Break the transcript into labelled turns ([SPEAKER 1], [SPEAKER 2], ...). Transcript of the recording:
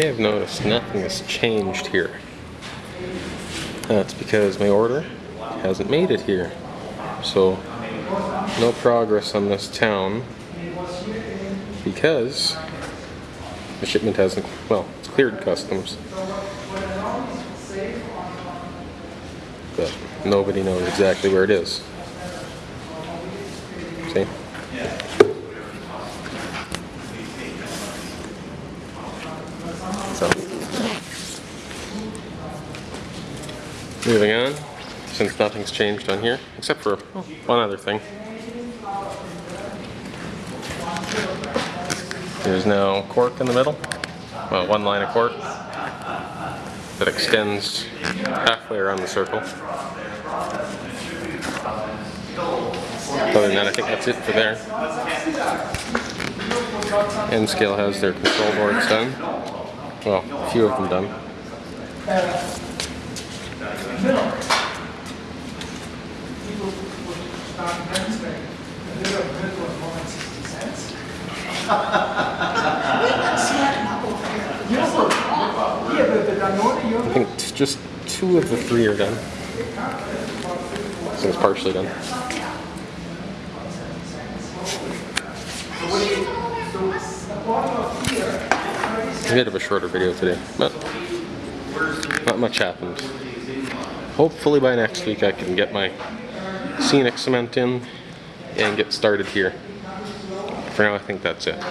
[SPEAKER 1] may have noticed nothing has changed here. That's because my order hasn't made it here. So, no progress on this town because the shipment hasn't, well, it's cleared customs. But nobody knows exactly where it is. See? So, moving on, since nothing's changed on here, except for one other thing. There's now cork in the middle, well, one line of cork that extends halfway around the circle. Other than that, I think that's it for there. N scale has their control boards done. Well, a few of them done. I think just two of the three are done. So it's partially done. A bit of a shorter video today, but not much happened. Hopefully by next week I can get my scenic cement in and get started here. For now I think that's it.